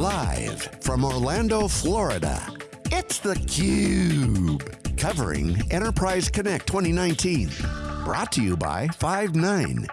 Live from Orlando, Florida, it's theCUBE. Covering Enterprise Connect 2019. Brought to you by Five9.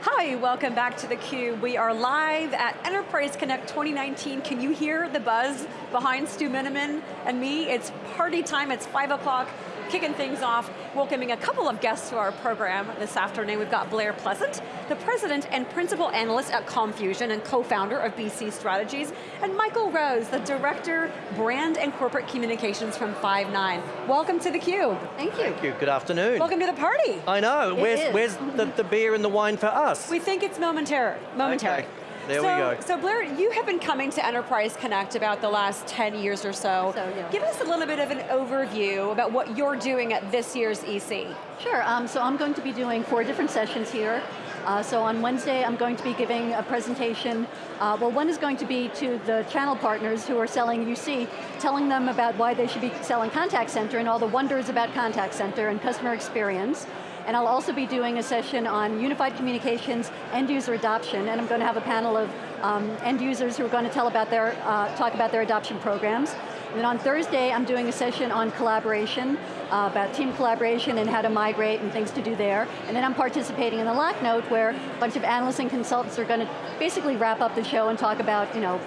Hi, welcome back to theCUBE. We are live at Enterprise Connect 2019. Can you hear the buzz behind Stu Miniman and me? It's party time, it's five o'clock kicking things off, welcoming a couple of guests to our program this afternoon. We've got Blair Pleasant, the President and Principal Analyst at COMMfusion and co-founder of BC Strategies, and Michael Rose, the Director, Brand and Corporate Communications from Five9. Welcome to theCUBE. Thank you. Thank you, good afternoon. Welcome to the party. I know, it where's, is. where's the, the beer and the wine for us? We think it's momentary. momentary. Okay. There so, we go. So Blair, you have been coming to Enterprise Connect about the last 10 years or so. so yeah. Give us a little bit of an overview about what you're doing at this year's EC. Sure, um, so I'm going to be doing four different sessions here. Uh, so on Wednesday, I'm going to be giving a presentation. Uh, well, one is going to be to the channel partners who are selling UC, telling them about why they should be selling contact center and all the wonders about contact center and customer experience. And I'll also be doing a session on unified communications, end user adoption, and I'm going to have a panel of um, end users who are going to tell about their, uh, talk about their adoption programs. And then on Thursday, I'm doing a session on collaboration, uh, about team collaboration and how to migrate and things to do there. And then I'm participating in the LAC note where a bunch of analysts and consultants are going to basically wrap up the show and talk about, you know,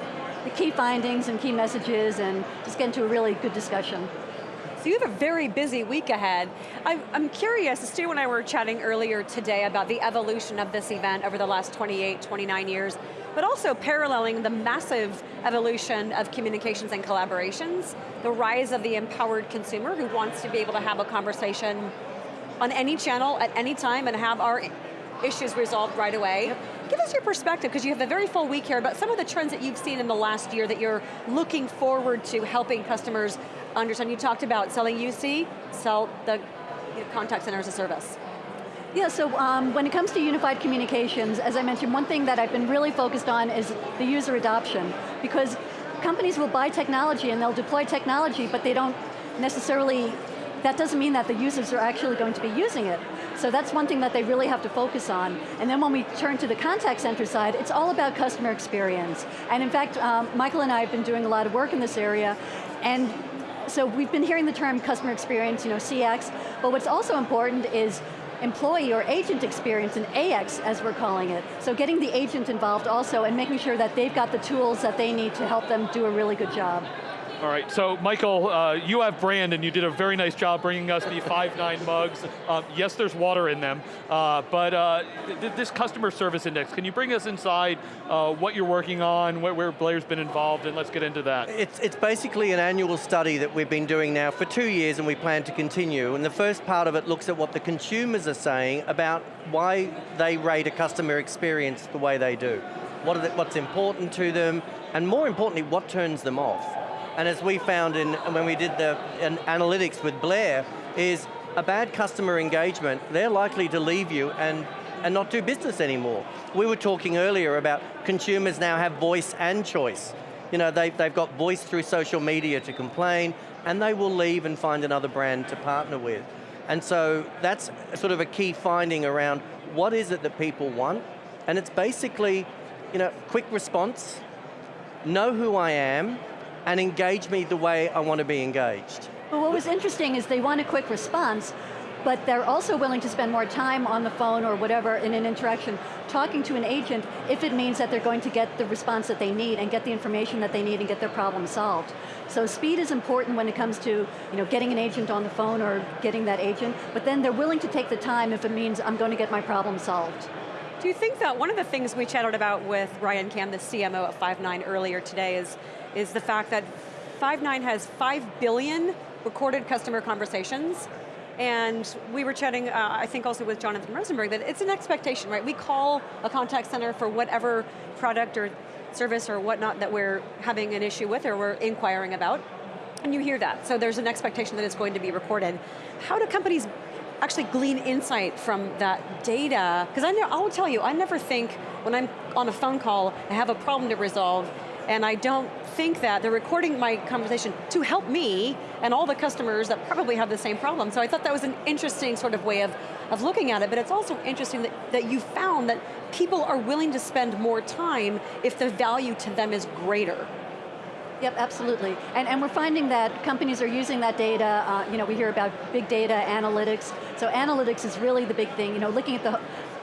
the key findings and key messages and just get into a really good discussion. So you have a very busy week ahead. I, am curious, Stu and I were chatting earlier today about the evolution of this event over the last 28, 29 years, but also paralleling the massive evolution of communications and collaborations, the rise of the empowered consumer who wants to be able to have a conversation on any channel at any time and have our issues resolved right away. Yep. Give us your perspective, because you have a very full week here, but some of the trends that you've seen in the last year that you're looking forward to helping customers understand. You talked about selling UC, sell the contact center as a service. Yeah, so um, when it comes to unified communications, as I mentioned, one thing that I've been really focused on is the user adoption, because companies will buy technology and they'll deploy technology, but they don't necessarily, that doesn't mean that the users are actually going to be using it. So that's one thing that they really have to focus on. And then when we turn to the contact center side, it's all about customer experience. And in fact, um, Michael and I have been doing a lot of work in this area, and so we've been hearing the term customer experience, you know, CX, but what's also important is employee or agent experience, and AX as we're calling it. So getting the agent involved also and making sure that they've got the tools that they need to help them do a really good job. All right, so Michael, uh, you have brand and you did a very nice job bringing us the Five9 mugs. Um, yes, there's water in them, uh, but uh, th this customer service index, can you bring us inside uh, what you're working on, where, where, Blair's been involved, and let's get into that. It's, it's basically an annual study that we've been doing now for two years and we plan to continue, and the first part of it looks at what the consumers are saying about why they rate a customer experience the way they do. What the, what's important to them, and more importantly, what turns them off. And as we found in, when we did the analytics with Blair, is a bad customer engagement, they're likely to leave you and, and not do business anymore. We were talking earlier about consumers now have voice and choice. You know, they've, they've got voice through social media to complain, and they will leave and find another brand to partner with. And so that's sort of a key finding around what is it that people want, and it's basically, you know, quick response, know who I am, and engage me the way I want to be engaged. Well, what was interesting is they want a quick response, but they're also willing to spend more time on the phone or whatever in an interaction talking to an agent if it means that they're going to get the response that they need and get the information that they need and get their problem solved. So speed is important when it comes to you know, getting an agent on the phone or getting that agent, but then they're willing to take the time if it means I'm going to get my problem solved. Do you think that one of the things we chatted about with Ryan Cam, the CMO at Five9 earlier today is is the fact that Five9 has 5 billion recorded customer conversations, and we were chatting, uh, I think also with Jonathan Rosenberg, that it's an expectation, right? We call a contact center for whatever product or service or whatnot that we're having an issue with or we're inquiring about, and you hear that. So there's an expectation that it's going to be recorded. How do companies actually glean insight from that data? Because I'll tell you, I never think when I'm on a phone call, I have a problem to resolve, and I don't think that they're recording my conversation to help me and all the customers that probably have the same problem. So I thought that was an interesting sort of way of, of looking at it, but it's also interesting that, that you found that people are willing to spend more time if the value to them is greater. Yep, absolutely. And, and we're finding that companies are using that data, uh, you know, we hear about big data, analytics. So analytics is really the big thing, you know, looking at the,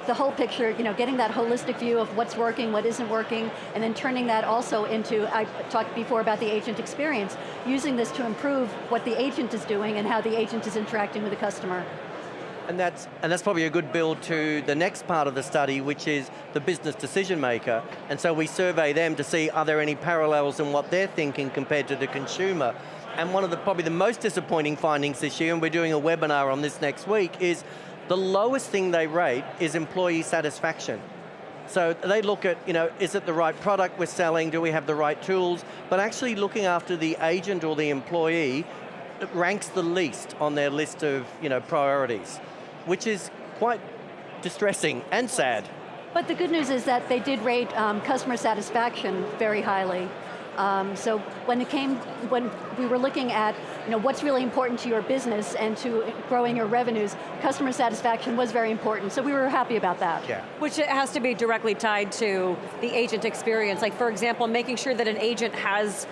the whole picture, you know, getting that holistic view of what's working, what isn't working, and then turning that also into, I talked before about the agent experience, using this to improve what the agent is doing and how the agent is interacting with the customer. And that's, and that's probably a good build to the next part of the study, which is the business decision maker. And so we survey them to see, are there any parallels in what they're thinking compared to the consumer? And one of the, probably the most disappointing findings this year, and we're doing a webinar on this next week, is the lowest thing they rate is employee satisfaction. So they look at, you know, is it the right product we're selling, do we have the right tools, but actually looking after the agent or the employee ranks the least on their list of, you know, priorities which is quite distressing and sad. But the good news is that they did rate um, customer satisfaction very highly. Um, so when it came, when we were looking at you know, what's really important to your business and to growing your revenues, customer satisfaction was very important, so we were happy about that. Yeah. Which has to be directly tied to the agent experience. Like for example, making sure that an agent has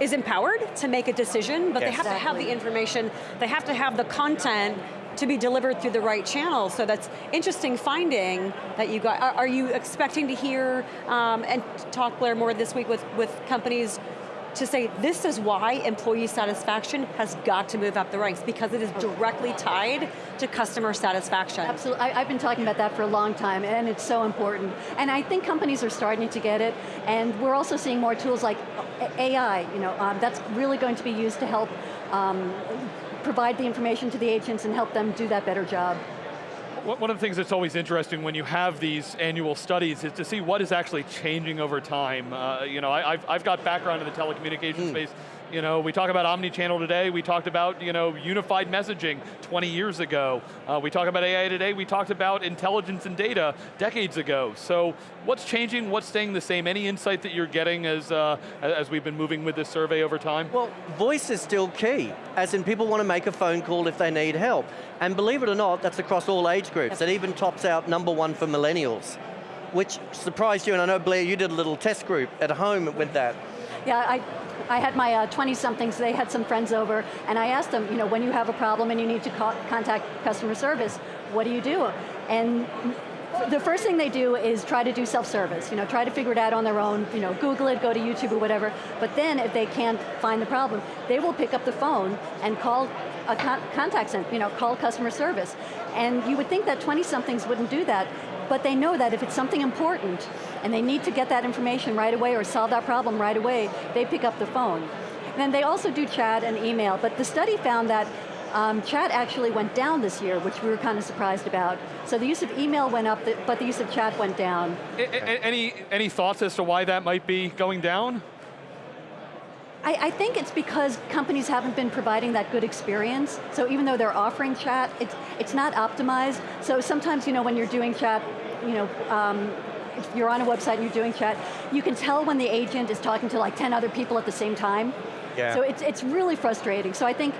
is empowered to make a decision, but yes. they have exactly. to have the information, they have to have the content to be delivered through the right channel. So that's interesting finding that you got. Are, are you expecting to hear um, and talk, Blair, more this week with, with companies to say this is why employee satisfaction has got to move up the ranks because it is directly tied to customer satisfaction. Absolutely, I, have been talking about that for a long time and it's so important. And I think companies are starting to get it and we're also seeing more tools like AI, you know, um, that's really going to be used to help um, provide the information to the agents and help them do that better job. One of the things that's always interesting when you have these annual studies is to see what is actually changing over time. Uh, you know, I, have I've got background in the telecommunications mm. space, you know, we talk about omni-channel today, we talked about, you know, unified messaging 20 years ago. Uh, we talk about AI today, we talked about intelligence and data decades ago. So what's changing, what's staying the same? Any insight that you're getting as, uh, as we've been moving with this survey over time? Well, voice is still key, as in people want to make a phone call if they need help. And believe it or not, that's across all age groups. It even tops out number one for millennials, which surprised you, and I know Blair, you did a little test group at home with that. Yeah, I, I had my 20-somethings, uh, they had some friends over, and I asked them, you know, when you have a problem and you need to call, contact customer service, what do you do? And the first thing they do is try to do self-service, you know, try to figure it out on their own, you know, Google it, go to YouTube or whatever, but then if they can't find the problem, they will pick up the phone and call a con contact center, you know, call customer service. And you would think that 20-somethings wouldn't do that, but they know that if it's something important and they need to get that information right away or solve that problem right away, they pick up the phone. And then they also do chat and email, but the study found that um, chat actually went down this year, which we were kind of surprised about. So the use of email went up, but the use of chat went down. Any, any thoughts as to why that might be going down? I, I, think it's because companies haven't been providing that good experience. So even though they're offering chat, it's, it's not optimized. So sometimes, you know, when you're doing chat, you know, um, if you're on a website and you're doing chat, you can tell when the agent is talking to like 10 other people at the same time. Yeah. So it's, it's really frustrating. So I think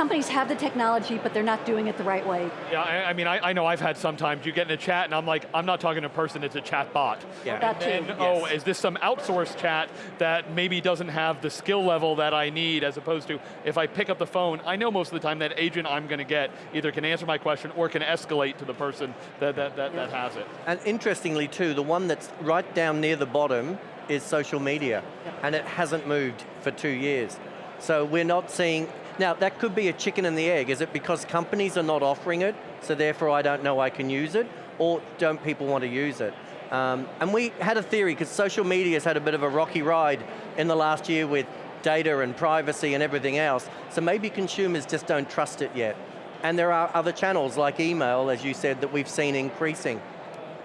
companies have the technology, but they're not doing it the right way. Yeah, I, I mean, I, I, know I've had sometimes you get in a chat and I'm like, I'm not talking to a person, it's a chat bot. Yeah. That and, too. And, oh, is this some outsourced chat that maybe doesn't have the skill level that I need as opposed to, if I pick up the phone, I know most of the time that agent I'm going to get either can answer my question or can escalate to the person that, that, that, yeah. that has it. And interestingly too, the one that's right down near the bottom is social media, yep. and it hasn't moved for two years. So we're not seeing, now that could be a chicken and the egg. Is it because companies are not offering it, so therefore I don't know I can use it, or don't people want to use it? Um, and we had a theory, because social media has had a bit of a rocky ride in the last year with data and privacy and everything else, so maybe consumers just don't trust it yet. And there are other channels like email, as you said, that we've seen increasing.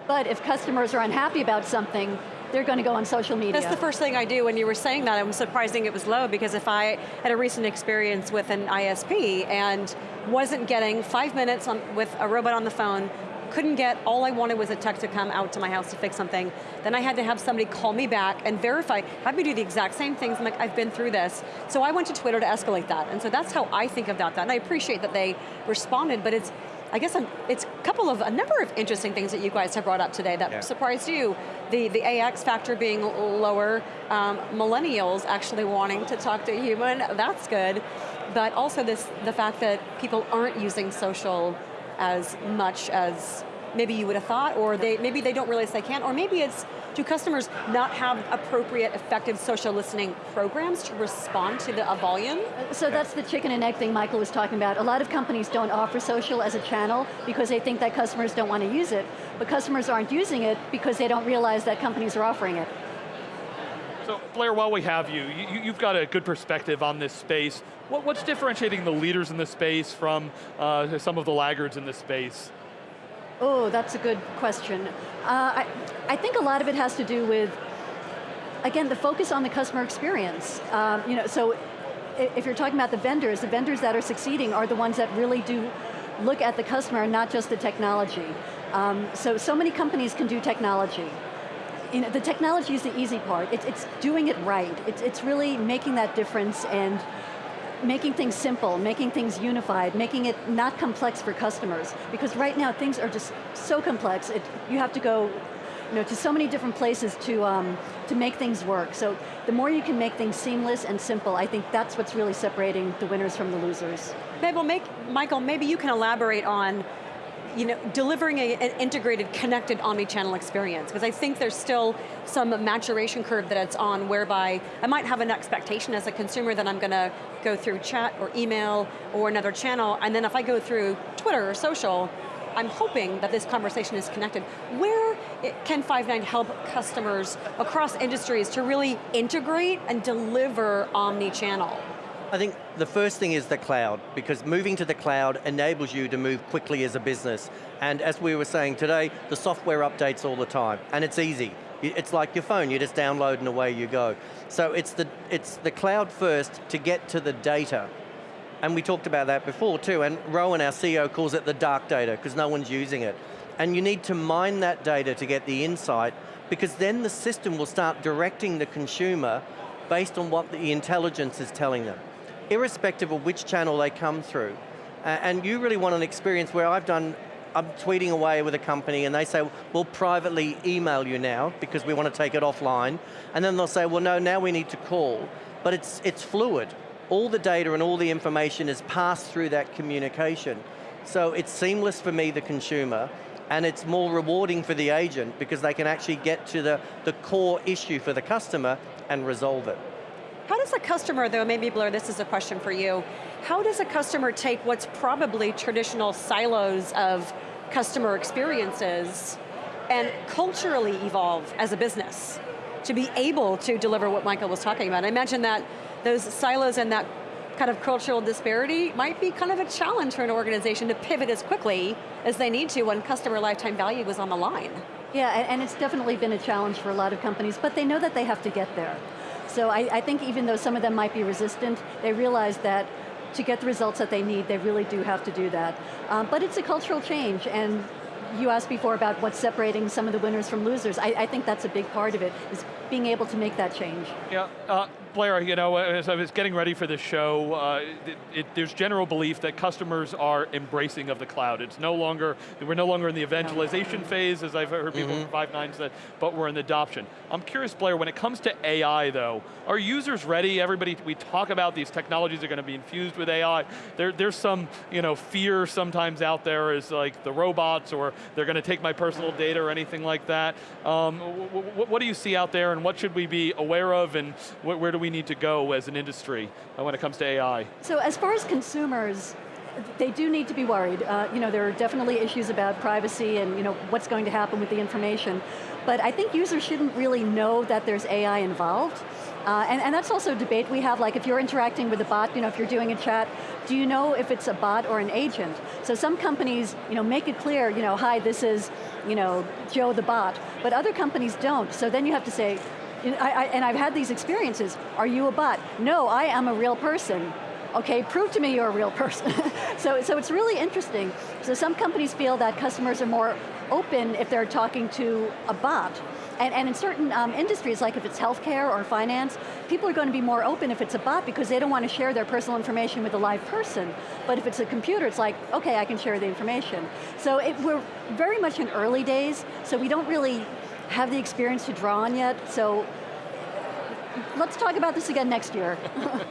But if customers are unhappy about something, they're going to go on social media. That's the first thing I do when you were saying that. I'm surprising it was low because if I had a recent experience with an ISP and wasn't getting five minutes on, with a robot on the phone, couldn't get, all I wanted was a tech to come out to my house to fix something. Then I had to have somebody call me back and verify, have me do the exact same things, I'm like, I've been through this. So I went to Twitter to escalate that. And so that's how I think about that. And I appreciate that they responded, but it's, I guess I'm, it's couple of, a number of interesting things that you guys have brought up today that yeah. surprised you. The, the AX factor being lower, um, millennials actually wanting to talk to a human, that's good. But also this, the fact that people aren't using social as much as maybe you would have thought, or they maybe they don't realize they can't, or maybe it's, do customers not have appropriate, effective social listening programs to respond to the volume? So that's the chicken and egg thing Michael was talking about. A lot of companies don't offer social as a channel because they think that customers don't want to use it, but customers aren't using it because they don't realize that companies are offering it. So Blair, while we have you, you have got a good perspective on this space. What, what's differentiating the leaders in the space from uh, some of the laggards in this space? Oh, that's a good question. Uh, I, I think a lot of it has to do with, again, the focus on the customer experience. Um, you know, so if you're talking about the vendors, the vendors that are succeeding are the ones that really do look at the customer and not just the technology. Um, so, so many companies can do technology. You know, the technology is the easy part. It's, it's doing it right. It's, it's really making that difference and making things simple, making things unified, making it not complex for customers. Because right now things are just so complex, it, you have to go you know, to so many different places to, um, to make things work. So the more you can make things seamless and simple, I think that's what's really separating the winners from the losers. Maybe, make, Michael, maybe you can elaborate on you know, delivering a, an integrated, connected omni-channel experience, because I think there's still some maturation curve that it's on whereby I might have an expectation as a consumer that I'm going to go through chat or email or another channel, and then if I go through Twitter or social, I'm hoping that this conversation is connected. Where can Five9 help customers across industries to really integrate and deliver omni-channel? I think the first thing is the cloud, because moving to the cloud enables you to move quickly as a business. And as we were saying today, the software updates all the time, and it's easy. It's like your phone, you just download and away you go. So it's the, it's the cloud first to get to the data. And we talked about that before too, and Rowan, our CEO, calls it the dark data, because no one's using it. And you need to mine that data to get the insight, because then the system will start directing the consumer based on what the intelligence is telling them irrespective of which channel they come through. Uh, and you really want an experience where I've done, I'm tweeting away with a company and they say, we'll privately email you now because we want to take it offline. And then they'll say, well no, now we need to call. But it's, it's fluid. All the data and all the information is passed through that communication. So it's seamless for me, the consumer, and it's more rewarding for the agent because they can actually get to the, the core issue for the customer and resolve it. How does a customer, though, maybe Blair, this is a question for you, how does a customer take what's probably traditional silos of customer experiences and culturally evolve as a business to be able to deliver what Michael was talking about? I imagine that those silos and that kind of cultural disparity might be kind of a challenge for an organization to pivot as quickly as they need to when customer lifetime value was on the line. Yeah, and it's definitely been a challenge for a lot of companies, but they know that they have to get there. So I, I think even though some of them might be resistant, they realize that to get the results that they need, they really do have to do that. Um, but it's a cultural change, and you asked before about what's separating some of the winners from losers. I, I think that's a big part of it, is being able to make that change. Yeah, uh, Blair, you know, as I was getting ready for this show, uh, it, it, there's general belief that customers are embracing of the cloud. It's no longer, we're no longer in the evangelization phase, as I've heard people mm -hmm. from Five9 said, but we're in the adoption. I'm curious, Blair, when it comes to AI though, are users ready? Everybody, we talk about these technologies are going to be infused with AI. There, there's some, you know, fear sometimes out there is like the robots or they're going to take my personal data or anything like that. Um, what do you see out there and what should we be aware of and where do we need to go as an industry uh, when it comes to AI? So as far as consumers, they do need to be worried. Uh, you know, there are definitely issues about privacy and you know what's going to happen with the information. But I think users shouldn't really know that there's AI involved. Uh, and, and that's also a debate we have, like if you're interacting with a bot, you know, if you're doing a chat, do you know if it's a bot or an agent? So some companies, you know, make it clear, you know, hi, this is, you know, Joe the bot, but other companies don't. So then you have to say, I, I, and I've had these experiences, are you a bot? No, I am a real person. Okay, prove to me you're a real person. so, so it's really interesting. So some companies feel that customers are more open if they're talking to a bot. And, and in certain um, industries, like if it's healthcare or finance, people are going to be more open if it's a bot because they don't want to share their personal information with a live person. But if it's a computer, it's like, okay, I can share the information. So it, we're very much in early days, so we don't really have the experience to draw on yet, so let's talk about this again next year.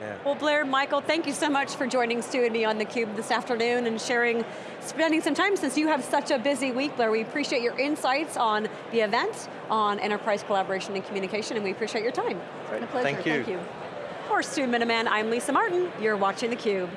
Yeah. Well, Blair, Michael, thank you so much for joining Stu and me on theCUBE this afternoon and sharing, spending some time since you have such a busy week, Blair. We appreciate your insights on the event, on enterprise collaboration and communication, and we appreciate your time. It's been a pleasure, Thank you. thank you. For Stu Miniman, I'm Lisa Martin. You're watching theCUBE.